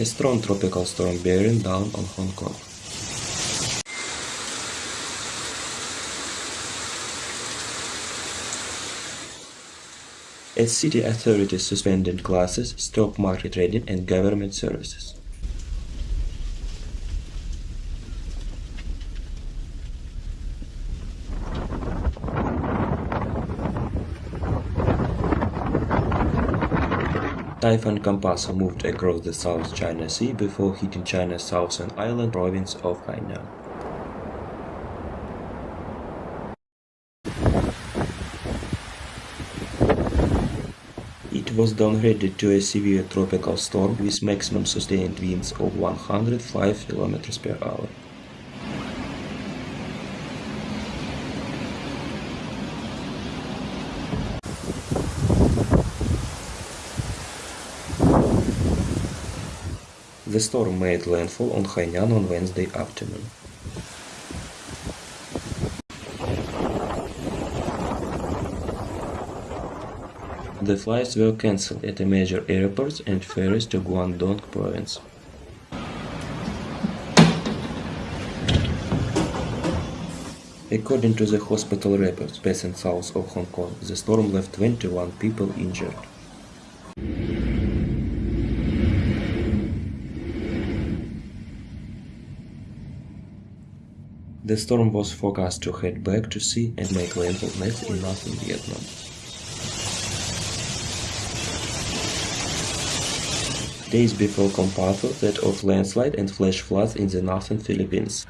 a strong tropical storm bearing down on Hong Kong. As city authorities suspended classes, stopped market trading and government services. Typhoon Kompasu moved across the South China Sea before hitting China's southern island province of Hainan. It was downgraded to a severe tropical storm with maximum sustained winds of 105 km per hour. The storm made landfall on Hainan on Wednesday afternoon. The flights were cancelled at major airports and ferries to Guangdong province. According to the hospital reports passing south of Hong Kong, the storm left 21 people injured. The storm was forecast to head back to sea and make landfall next in northern Vietnam. Days before Kompasu, that of landslide and flash floods in the northern Philippines.